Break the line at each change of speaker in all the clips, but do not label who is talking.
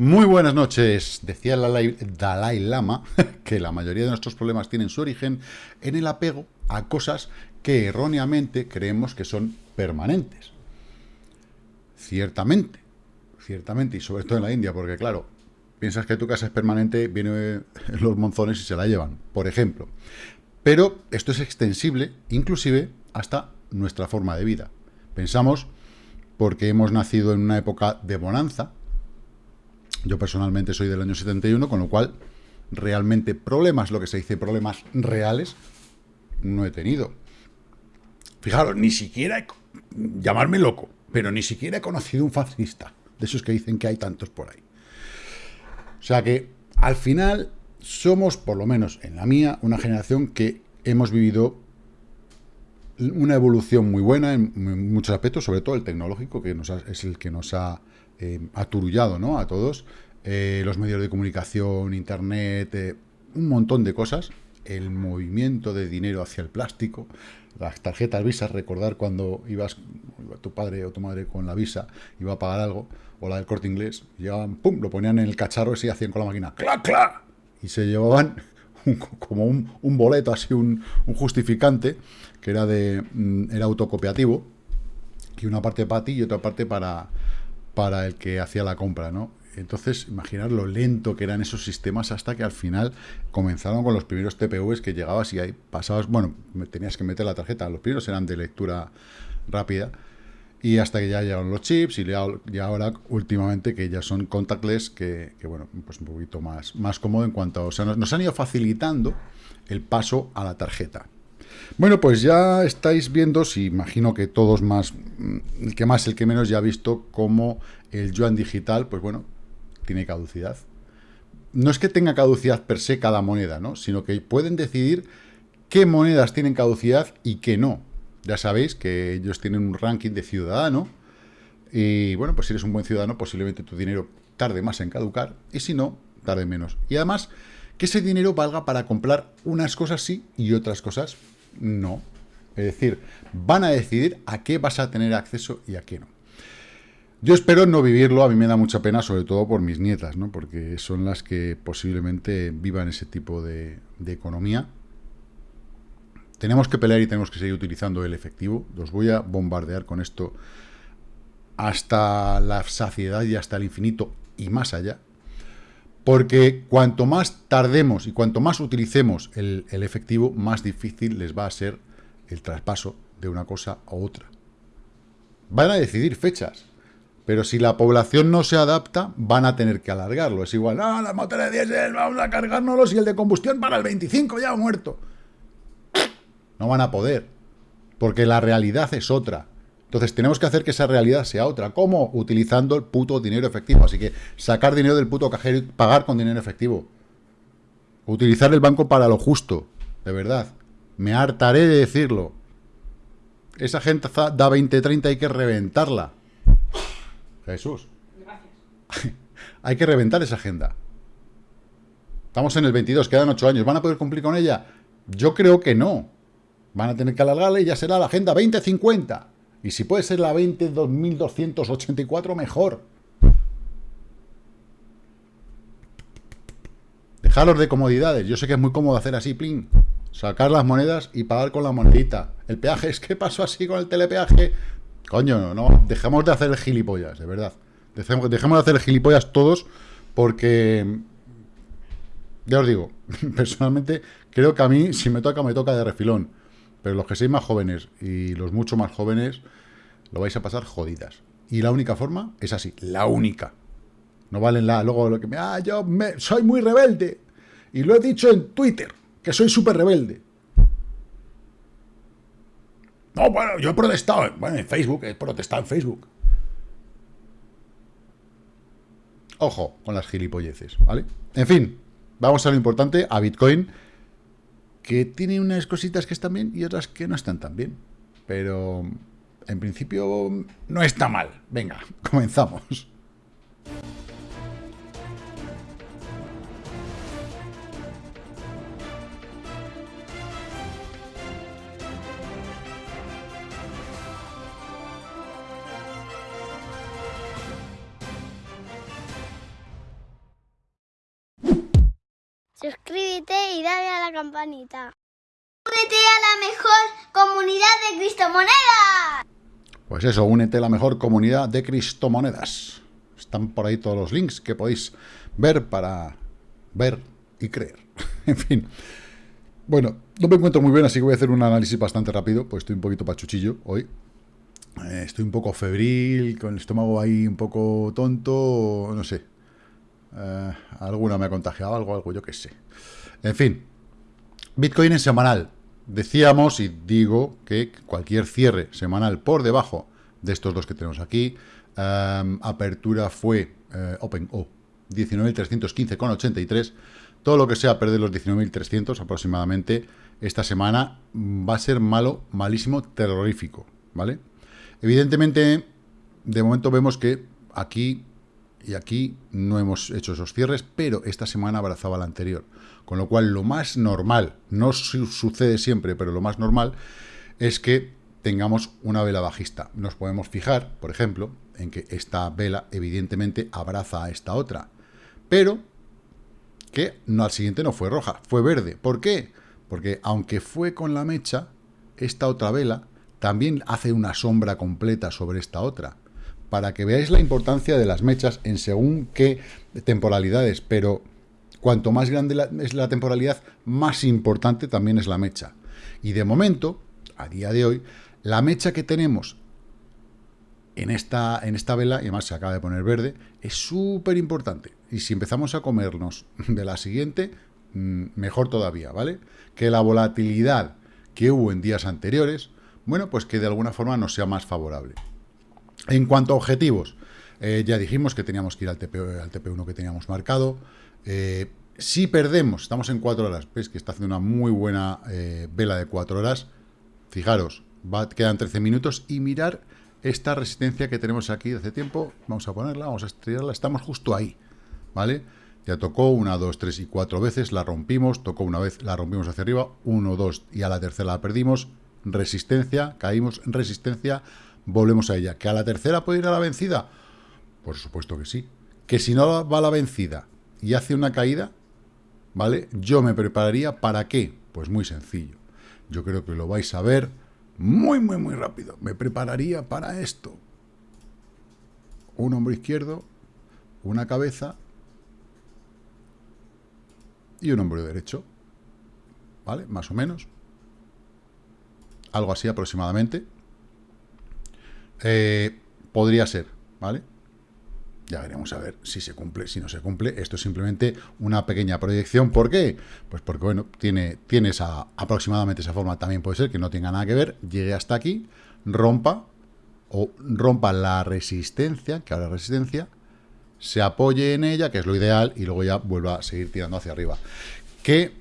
Muy buenas noches. Decía Dalai Lama que la mayoría de nuestros problemas tienen su origen en el apego a cosas que erróneamente creemos que son permanentes. Ciertamente, ciertamente, y sobre todo en la India, porque claro, piensas que tu casa es permanente, vienen los monzones y se la llevan, por ejemplo. Pero esto es extensible, inclusive, hasta nuestra forma de vida. Pensamos, porque hemos nacido en una época de bonanza, yo personalmente soy del año 71, con lo cual realmente problemas, lo que se dice problemas reales, no he tenido. Fijaros, ni siquiera, llamarme loco, pero ni siquiera he conocido un fascista, de esos que dicen que hay tantos por ahí. O sea que, al final, somos, por lo menos en la mía, una generación que hemos vivido una evolución muy buena en muchos aspectos, sobre todo el tecnológico, que es el que nos ha eh, aturullado ¿no? a todos, eh, los medios de comunicación, internet, eh, un montón de cosas, el movimiento de dinero hacia el plástico, las tarjetas Visa, recordar cuando ibas, tu padre o tu madre con la Visa, iba a pagar algo, o la del corte inglés, llegaban, pum, lo ponían en el cacharro y hacían con la máquina, ¡clac, clac! Y se llevaban como un, boleto, así un, justificante, que era de mm, era autocopiativo, y una parte para ti y otra parte para, para el que hacía la compra, ¿no? Entonces, imaginar lo lento que eran esos sistemas hasta que al final comenzaron con los primeros TPUs que llegabas y ahí pasabas, bueno, tenías que meter la tarjeta, los primeros eran de lectura rápida, y hasta que ya llegaron los chips y ya, ahora últimamente que ya son contactless, que, bueno, pues un poquito más, más cómodo en cuanto a, o sea, nos, han ido facilitando el paso a la tarjeta. Bueno, pues ya estáis viendo, si imagino que todos más, mm, el que más, el que menos ya ha visto cómo el yuan digital, pues bueno, tiene caducidad. No es que tenga caducidad per se cada moneda, ¿no? Sino que pueden decidir qué monedas tienen caducidad y qué no. Ya sabéis que ellos tienen un ranking de ciudadano y, bueno, pues si eres un buen ciudadano, posiblemente tu dinero tarde más en caducar y si no, tarde menos. Y además, que ese dinero valga para comprar unas cosas sí y otras cosas no. Es decir, van a decidir a qué vas a tener acceso y a qué no. Yo espero no vivirlo, a mí me da mucha pena, sobre todo por mis nietas, ¿no? porque son las que posiblemente vivan ese tipo de, economía. Tenemos que pelear y tenemos que seguir utilizando el efectivo. Los voy a bombardear con esto hasta la saciedad y hasta el infinito y más allá. Porque cuanto más tardemos y cuanto más utilicemos el, efectivo, más difícil les va a ser el traspaso de una cosa a otra. Van a decidir fechas. Pero si la población no se adapta, van a tener que alargarlo. Es igual, ah, las motores de diésel, vamos a cargárnoslos y el de combustión para el 25 ya ha muerto. No van a poder, porque la realidad es otra. Entonces tenemos que hacer que esa realidad sea otra. ¿Cómo? Utilizando el puto dinero efectivo. Así que sacar dinero del puto cajero y pagar con dinero efectivo. Utilizar el banco para lo justo, de verdad. Me hartaré de decirlo. Esa gente da 20-30, hay que reventarla. Jesús. Gracias. Hay que reventar esa agenda. Estamos en el 22, quedan 8 años. ¿Van a poder cumplir con ella? Yo creo que no. Van a tener que alargarla y ya será la agenda 2050. Y si puede ser la 202284, mejor. Dejaros de comodidades. Yo sé que es muy cómodo hacer así, plin. Sacar las monedas y pagar con la monedita. El peaje es que pasó así con el telepeaje. Coño, no, dejemos de hacer gilipollas, de verdad. Dejemos, de hacer gilipollas todos porque, ya os digo, personalmente creo que a mí, si me toca, me toca de refilón. Pero los que seis más jóvenes y los mucho más jóvenes, lo vais a pasar jodidas. Y la única forma es así, la única. No valen la, luego lo que me, ah, yo me, soy muy rebelde. Y lo he dicho en Twitter, que soy súper rebelde. No, bueno, yo he protestado. Bueno, en Facebook, he protestado en Facebook. Ojo con las gilipolleces, ¿vale? En fin, vamos a lo importante, a Bitcoin, que tiene unas cositas que están bien y otras que no están tan bien. Pero, en principio, no está mal. Venga, comenzamos.
Campanita. Únete a la mejor comunidad de Cristomonedas.
Pues eso, únete a la mejor comunidad de Cristomonedas. Están por ahí todos los links que podéis ver para ver y creer. en fin. Bueno, no me encuentro muy bien, así que voy a hacer un análisis bastante rápido, pues estoy un poquito pachuchillo hoy. Eh, estoy un poco febril, con el estómago ahí un poco tonto, no sé. Eh, alguna me ha contagiado algo, algo, yo qué sé. En fin, Bitcoin en semanal. Decíamos y digo que cualquier cierre semanal por debajo de estos dos que tenemos aquí, eh, apertura fue Open O, 19.315,83. Todo lo que sea perder los 19.300 aproximadamente esta semana va a ser malo, malísimo, terrorífico, ¿vale? Evidentemente, de momento vemos que aquí y aquí no hemos hecho esos cierres, pero esta semana abrazaba la anterior. Con lo cual, lo más normal, no sucede siempre, pero lo más normal es que tengamos una vela bajista. Nos podemos fijar, por ejemplo, en que esta vela evidentemente abraza a esta otra, pero que no al siguiente no fue roja, fue verde. ¿Por qué? Porque aunque fue con la mecha, esta otra vela también hace una sombra completa sobre esta otra, para que veáis la importancia de las mechas en según qué temporalidades, pero cuanto más grande es la temporalidad, más importante también es la mecha. Y de momento, a día de hoy, la mecha que tenemos en esta, en esta vela, y además se acaba de poner verde, es súper importante. Y si empezamos a comernos de la siguiente, mm, mejor todavía, ¿vale? Que la volatilidad que hubo en días anteriores bueno, pues que de alguna forma nos sea más favorable. En cuanto a objetivos, eh, ya dijimos que teníamos que ir al, TP, al TP1 que teníamos marcado. Eh, si perdemos, estamos en 4 horas, veis que está haciendo una muy buena eh, vela de 4 horas. Fijaros, va, quedan 13 minutos y mirar esta resistencia que tenemos aquí hace tiempo. Vamos a ponerla, vamos a estrellarla, estamos justo ahí, ¿vale? Ya tocó una, dos, tres y cuatro veces, la rompimos, tocó una vez, la rompimos hacia arriba, uno, dos y a la tercera la perdimos, resistencia, caímos en resistencia, volvemos a ella. ¿Que a la tercera puede ir a la vencida? Por supuesto que sí. Que si no va a la vencida y hace una caída, ¿vale? Yo me prepararía ¿para qué? Pues muy sencillo. Yo creo que lo vais a ver muy, muy, muy rápido. Me prepararía para esto. Un hombro izquierdo, una cabeza y un hombro derecho. ¿Vale? Más o menos algo así aproximadamente. Eh, podría ser, ¿vale? Ya veremos a ver si se cumple, si no se cumple. Esto es simplemente una pequeña proyección. ¿Por qué? Pues porque, bueno, tiene, tiene esa, aproximadamente esa forma. También puede ser que no tenga nada que ver. Llegue hasta aquí, rompa, o rompa la resistencia, que ahora resistencia, se apoye en ella, que es lo ideal, y luego ya vuelva a seguir tirando hacia arriba. Que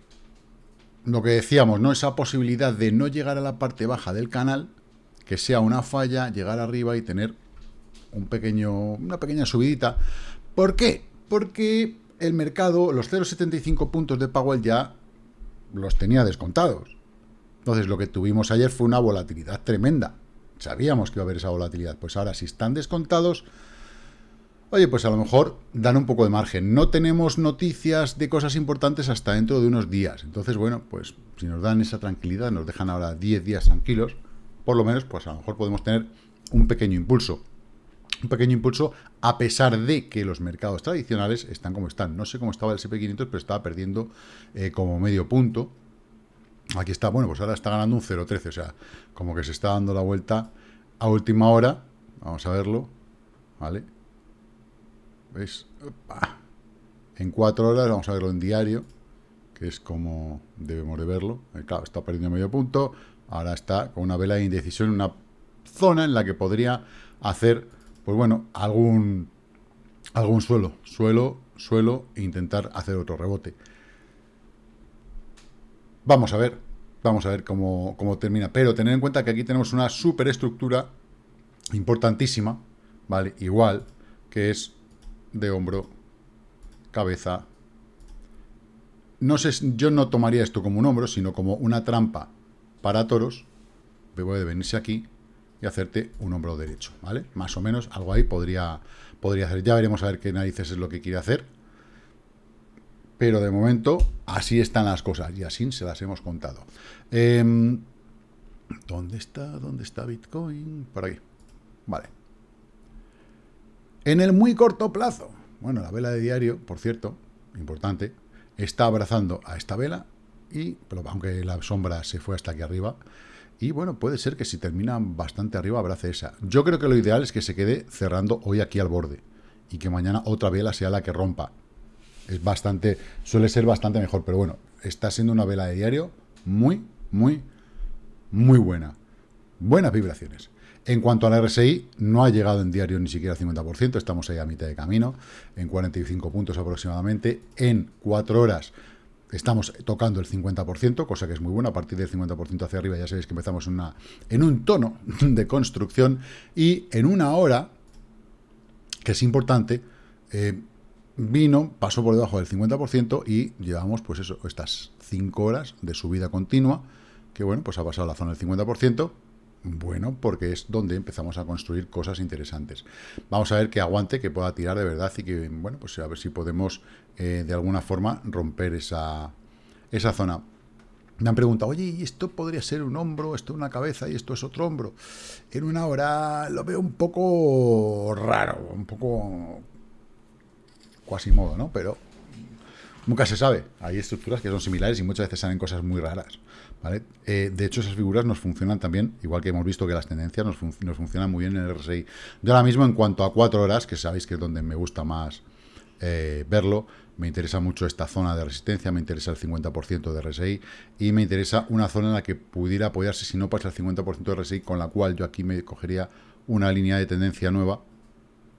lo que decíamos, ¿no? Esa posibilidad de no llegar a la parte baja del canal, que sea una falla, llegar arriba y tener un pequeño, una pequeña subidita. ¿Por qué? Porque el mercado, los 0,75 puntos de Powell ya los tenía descontados. Entonces lo que tuvimos ayer fue una volatilidad tremenda. Sabíamos que iba a haber esa volatilidad. Pues ahora si están descontados, Oye, pues a lo mejor dan un poco de margen. No tenemos noticias de cosas importantes hasta dentro de unos días. Entonces, bueno, pues si nos dan esa tranquilidad, nos dejan ahora 10 días tranquilos, por lo menos, pues a lo mejor podemos tener un pequeño impulso. Un pequeño impulso a pesar de que los mercados tradicionales están como están. No sé cómo estaba el SP500, pero estaba perdiendo eh, como medio punto. Aquí está, bueno, pues ahora está ganando un 0,13, o sea, como que se está dando la vuelta a última hora. Vamos a verlo, ¿vale? ¿Veis? En cuatro horas, vamos a verlo en diario, que es como debemos de verlo. Eh, claro, está perdiendo medio punto, ahora está con una vela de indecisión una zona en la que podría hacer, pues bueno, algún, algún suelo, suelo, suelo, e intentar hacer otro rebote. Vamos a ver, vamos a ver cómo, cómo termina. Pero tener en cuenta que aquí tenemos una superestructura importantísima, ¿vale? Igual, que es de hombro, cabeza. No sé, yo no tomaría esto como un hombro, sino como una trampa para toros. De venirse aquí y hacerte un hombro derecho, ¿vale? Más o menos algo ahí podría, podría hacer. Ya veremos a ver qué narices es lo que quiere hacer. pero de momento así están las cosas y así se las hemos contado. Em, ¿Dónde está? ¿Dónde está Bitcoin? Por aquí. Vale. En el muy corto plazo, bueno, la vela de diario, por cierto, importante, está abrazando a esta vela y, pero aunque la sombra se fue hasta aquí arriba, y bueno, puede ser que si termina bastante arriba abrace esa. Yo creo que lo ideal es que se quede cerrando hoy aquí al borde y que mañana otra vela sea la que rompa. Es bastante, suele ser bastante mejor, pero bueno, está siendo una vela de diario muy, muy, muy buena. Buenas vibraciones. En cuanto al RSI, no ha llegado en diario ni siquiera al 50%, estamos ahí a mitad de camino, en 45 puntos aproximadamente. En 4 horas estamos tocando el 50%, cosa que es muy buena. A partir del 50% hacia arriba ya sabéis que empezamos una, en un tono de construcción. Y en una hora, que es importante, eh, vino, pasó por debajo del 50% y llevamos, pues eso, estas 5 horas de subida continua, que bueno, pues ha pasado la zona del 50%, bueno, porque es donde empezamos a construir cosas interesantes. Vamos a ver que aguante, que pueda tirar de verdad y que, bueno, pues a ver si podemos eh, de alguna forma romper esa, esa zona. Me han preguntado, oye, ¿y esto podría ser un hombro, esto una cabeza y esto es otro hombro? En una hora lo veo un poco raro, un poco cuasi modo, ¿no? Pero nunca se sabe. Hay estructuras que son similares y muchas veces salen cosas muy raras. Eh, de hecho, esas figuras nos funcionan también, igual que hemos visto que las tendencias nos, funcionan muy bien en el RSI. Yo ahora mismo, en cuanto a cuatro horas, que sabéis que es donde me gusta más eh, verlo, me interesa mucho esta zona de resistencia, me interesa el 50% de RSI y me interesa una zona en la que pudiera apoyarse, si no pasa el 50% de RSI, con la cual yo aquí me cogería una línea de tendencia nueva,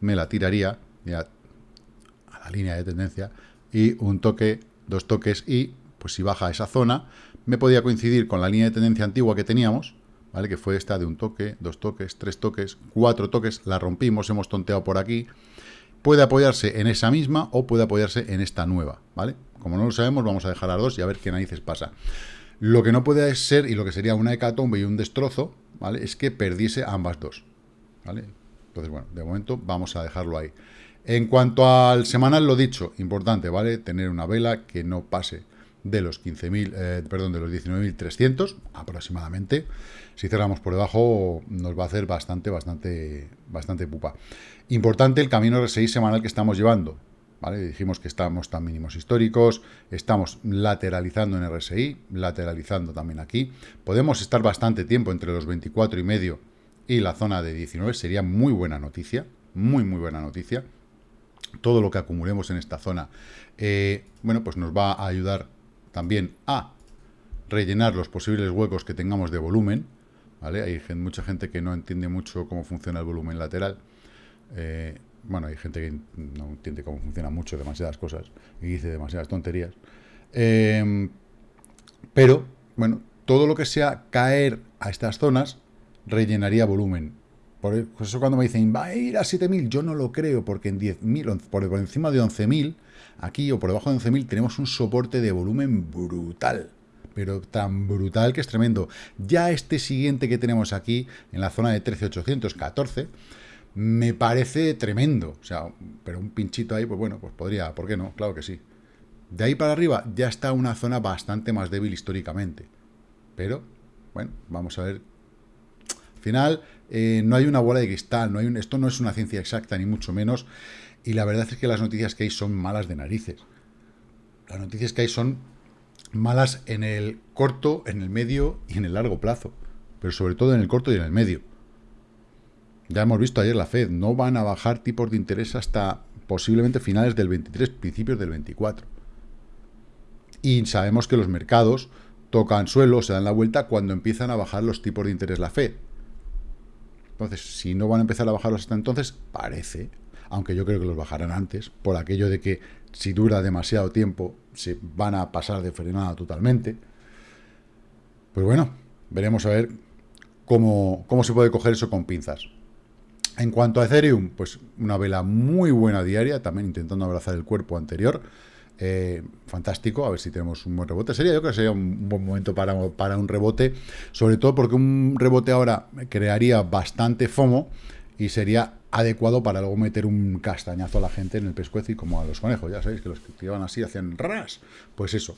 me la tiraría a la línea de tendencia y un toque, dos toques y pues si baja esa zona, me podía coincidir con la línea de tendencia antigua que teníamos, ¿vale? Que fue esta de un toque, dos toques, tres toques, cuatro toques, la rompimos, hemos tonteado por aquí. Puede apoyarse en esa misma o puede apoyarse en esta nueva, ¿vale? Como no lo sabemos, vamos a dejar las dos y a ver qué narices pasa. Lo que no puede ser, y lo que sería una hecatombe y un destrozo, ¿vale? Es que perdiese ambas dos, ¿vale? Entonces, bueno, de momento vamos a dejarlo ahí. En cuanto al semanal, lo dicho, importante, ¿vale? Tener una vela que no pase de los 15.000, eh, perdón, de los 19.300 aproximadamente. Si cerramos por debajo nos va a hacer bastante, bastante, bastante pupa. Importante el camino RSI semanal que estamos llevando. ¿Vale? Dijimos que estamos tan mínimos históricos, estamos lateralizando en RSI, lateralizando también aquí. Podemos estar bastante tiempo entre los 24 y medio y la zona de 19, sería muy buena noticia, muy, muy buena noticia. Todo lo que acumulemos en esta zona, eh, bueno, pues nos va a ayudar también a rellenar los posibles huecos que tengamos de volumen, ¿vale? Hay mucha gente que no entiende mucho cómo funciona el volumen lateral. Eh, bueno, hay gente que no entiende cómo funciona mucho, demasiadas cosas, y dice demasiadas tonterías. Em, pero, bueno, todo lo que sea caer a estas zonas rellenaría volumen. Por eso cuando me dicen, va a ir a 7.000, yo no lo creo, porque en 10.000, por encima de 11.000, Aquí o por debajo de 11.000 tenemos un soporte de volumen brutal pero tan brutal que es tremendo. Ya este siguiente que tenemos aquí, en la zona de 13.814, me parece tremendo. O sea, pero un pinchito ahí, pues bueno, pues podría, ¿por qué no? Claro que sí. De ahí para arriba ya está una zona bastante más débil históricamente. Pero, bueno, vamos a ver. Al final, eh, no hay una bola de cristal, no hay esto no es una ciencia exacta, ni mucho menos. Y la verdad es que las noticias que hay son malas de narices. Las noticias que hay son malas en el corto, en el medio y en el largo plazo. Pero sobre todo en el corto y en el medio. Ya hemos visto ayer la Fed, no van a bajar tipos de interés hasta posiblemente finales del 23, principios del 24. Y sabemos que los mercados tocan suelo, se dan la vuelta cuando empiezan a bajar los tipos de interés la Fed. Entonces, si no van a empezar a bajarlos hasta entonces, parece, aunque yo creo que los bajarán antes, por aquello de que si dura demasiado tiempo se van a pasar de frenada totalmente. Pues bueno, veremos a ver cómo, cómo se puede coger eso con pinzas. En cuanto a Ethereum, pues una vela muy buena diaria, también intentando abrazar el cuerpo anterior. Eh, fantástico, a ver si tenemos un buen rebote. Sería, yo creo que sería un buen momento para, para un rebote, sobre todo porque un rebote ahora crearía bastante FOMO y sería adecuado para luego meter un castañazo a la gente en el pescuezo y como a los conejos, ya sabéis que los que tiraban así hacían ras. Pues eso,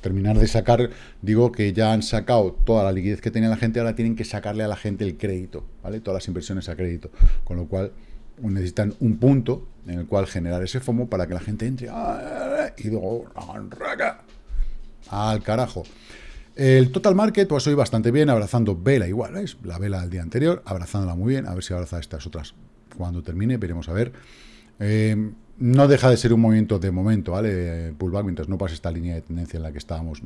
terminar de sacar, digo que ya han sacado toda la liquidez que tenía la gente, ahora tienen que sacarle a la gente el crédito, ¿vale? Todas las inversiones a crédito, con lo cual necesitan un punto en el cual generar ese FOMO para que la gente entre y luego al carajo. El total market, pues hoy bastante bien, abrazando vela igual, ¿veis? La vela del día anterior, abrazándola muy bien, a ver si abraza estas otras cuando termine, veremos a ver. Eh, no deja de ser un movimiento de momento, ¿vale? Pullback, mientras no pase esta línea de tendencia en la que estábamos,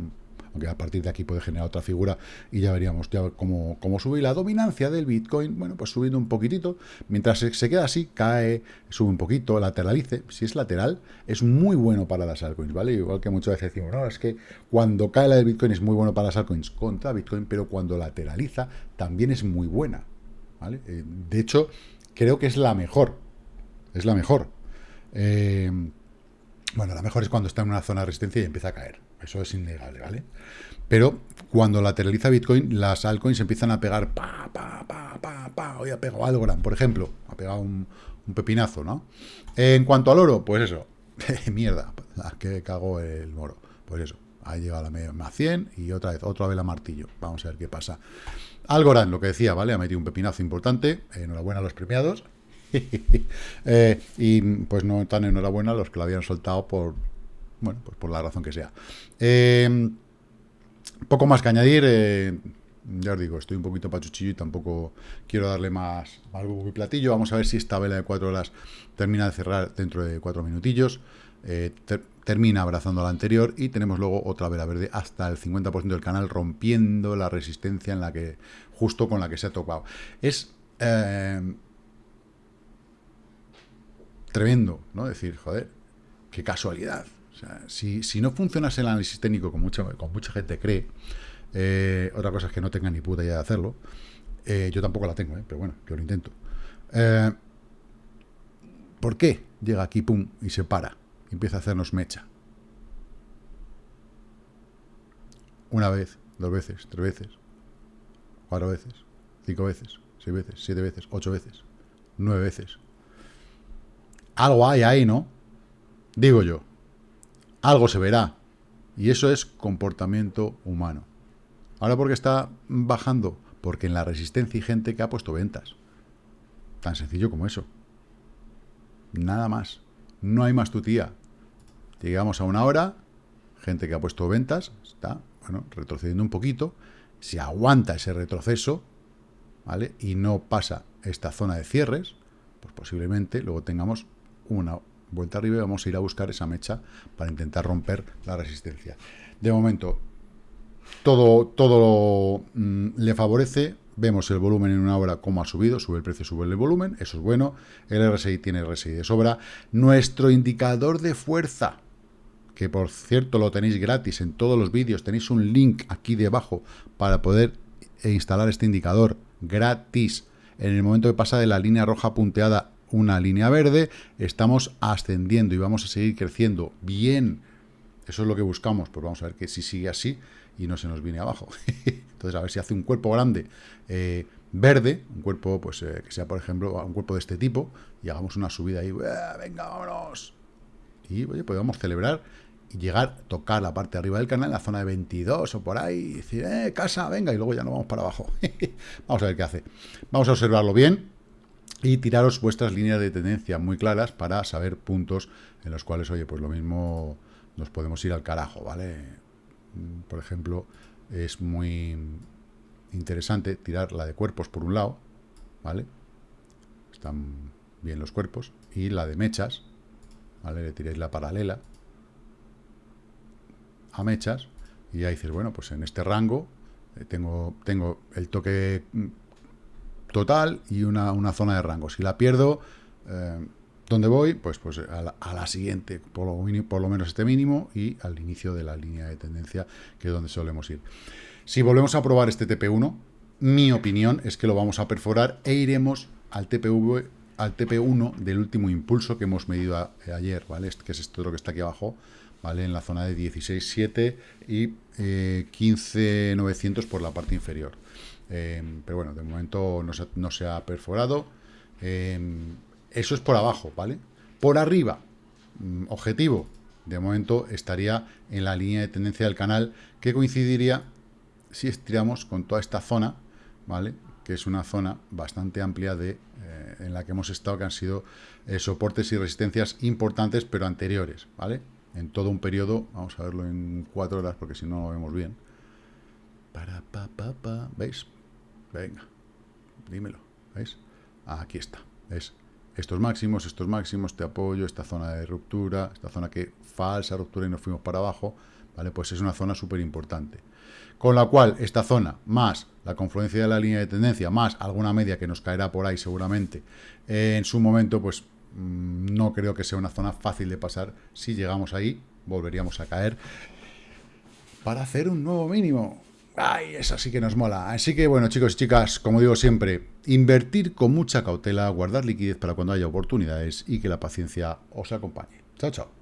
aunque a partir de aquí puede generar otra figura y ya veríamos ya cómo, cómo sube. la dominancia del Bitcoin, bueno, pues subiendo un poquitito, mientras se, queda así, cae, sube un poquito, lateralice. Si es lateral, es muy bueno para las altcoins, ¿vale? Igual que muchas veces decimos, no, es que cuando cae la del Bitcoin es muy bueno para las altcoins contra Bitcoin, pero cuando lateraliza también es muy buena, ¿vale? Eh, de hecho, creo que es la mejor. Es la mejor. Eh, bueno, la mejor es cuando está en una zona de resistencia y empieza a caer. Eso es innegable, ¿vale? Pero cuando lateraliza Bitcoin, las altcoins empiezan a pegar pa, pa, pa, pa, pa. Hoy ha pegado Algorand, por ejemplo. Ha pegado un, pepinazo, ¿no? En cuanto al oro, pues eso. Mierda, la que cagó el moro. Pues eso. Ha llegado a la más 100 y otra vez, otra vela martillo. Vamos a ver qué pasa. Algorand, lo que decía, ¿vale? Ha metido un pepinazo importante. Enhorabuena a los premiados. Eh, y pues no tan enhorabuena a los que lo habían soltado por, bueno, pues por la razón que sea. Eh, poco más que añadir. Eh, ya os digo, estoy un poquito pachuchillo y tampoco quiero darle más, más y platillo. Vamos a ver si esta vela de cuatro horas termina de cerrar dentro de cuatro minutillos. termina abrazando la anterior y tenemos luego otra vela verde hasta el 50% del canal rompiendo la resistencia en la que justo con la que se ha topado. Es eh, tremendo, ¿no? Decir, joder, qué casualidad. Sea, si, no funcionase el análisis técnico como mucha, con mucha gente cree, eh, otra cosa es que no tenga ni puta idea de hacerlo. Eh, yo tampoco la tengo, pero bueno, yo lo intento. ¿Por qué llega aquí, pum, y se para? Y empieza a hacernos mecha. Una vez, dos veces, tres veces, cuatro veces, cinco veces, seis veces, siete veces, ocho veces, nueve veces. Algo hay ahí, ¿no? Digo yo. Algo se verá. Y eso es comportamiento humano. Ahora, ¿por qué está bajando? Porque en la resistencia hay gente que ha puesto ventas. Tan sencillo como eso. Nada más. No hay más tutía. Llegamos a una hora, gente que ha puesto ventas, está, bueno, retrocediendo un poquito, si aguanta ese retroceso, ¿vale? Y no pasa esta zona de cierres, pues posiblemente luego tengamos una vuelta arriba y vamos a ir a buscar esa mecha para intentar romper la resistencia. De momento, todo, todo mm, le favorece. Vemos el volumen en una hora cómo ha subido, sube el precio, sube el volumen, eso es bueno. El RSI tiene RSI de sobra. Nuestro indicador de fuerza, que por cierto lo tenéis gratis en todos los vídeos, tenéis un link aquí debajo para poder instalar este indicador gratis. En el momento que pasa de la línea roja punteada una línea verde, estamos ascendiendo y vamos a seguir creciendo bien. Eso es lo que buscamos, pues vamos a ver que si sigue así y no se nos viene abajo. Entonces, a ver si hace un cuerpo grande eh, verde, un cuerpo pues eh, que sea, por ejemplo, un cuerpo de este tipo, y hagamos una subida ahí, venga, vámonos. Y, oye, podemos celebrar y llegar, tocar la parte de arriba del canal, la zona de 22 o por ahí, y decir, eh, casa, venga, y luego ya no vamos para abajo. vamos a ver qué hace. Vamos a observarlo bien y tiraros vuestras líneas de tendencia muy claras para saber puntos en los cuales, oye, pues lo mismo nos podemos ir al carajo, ¿vale? Por ejemplo, es muy interesante tirar la de cuerpos por un lado, ¿vale? Están bien los cuerpos, y la de mechas, ¿vale? Le tiréis la paralela, a mechas y ya dices, bueno, pues en este rango eh, tengo, tengo el toque mm, total y una, zona de rango. Si la pierdo, eh, ¿dónde voy? Pues, pues a, la, siguiente, por lo, por lo menos este mínimo, y al inicio de la línea de tendencia, que es donde solemos ir. Si volvemos a probar este TP1, mi opinión es que lo vamos a perforar e iremos al TPV al TP1 del último impulso que hemos medido ayer, ¿vale? Que es esto lo que está aquí abajo, ¿vale? En la zona de 16.7 y eh, 15.900 por la parte inferior. Em, pero bueno, de momento no se, ha perforado Em, eso es por abajo, ¿vale? Por arriba, mm, objetivo, de momento estaría en la línea de tendencia del canal, que coincidiría si estiramos con toda esta zona, ¿vale? Que es una zona bastante amplia de, eh, en la que hemos estado, que han sido eh, soportes y resistencias importantes, pero anteriores, ¿vale? En todo un periodo, vamos a verlo en cuatro horas, porque si no lo vemos bien. Para, pa, pa, pa, ¿veis? Venga, dímelo, ¿veis? Aquí está, ¿ves? Estos máximos, estos máximos, te apoyo, esta zona de ruptura, esta zona que falsa ruptura y nos fuimos para abajo, ¿vale? Pues es una zona súper importante. Con la cual, esta zona, más la confluencia de la línea de tendencia, más alguna media que nos caerá por ahí seguramente, en su momento, pues mm, no creo que sea una zona fácil de pasar. Si llegamos ahí, volveríamos a caer para hacer un nuevo mínimo. Ay, eso sí que nos mola. Así que, bueno, chicos y chicas, como digo siempre, invertir con mucha cautela, guardar liquidez para cuando haya oportunidades y que la paciencia os acompañe. Chao, chao.